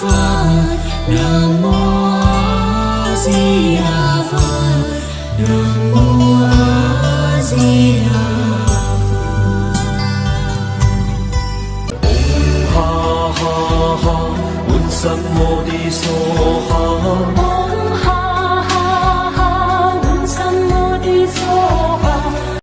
Phật, Nam mô A Di Đà Phật. Nam mô A Di Đà Phật Ha ha ha Un Sam Mô Ni So Ha.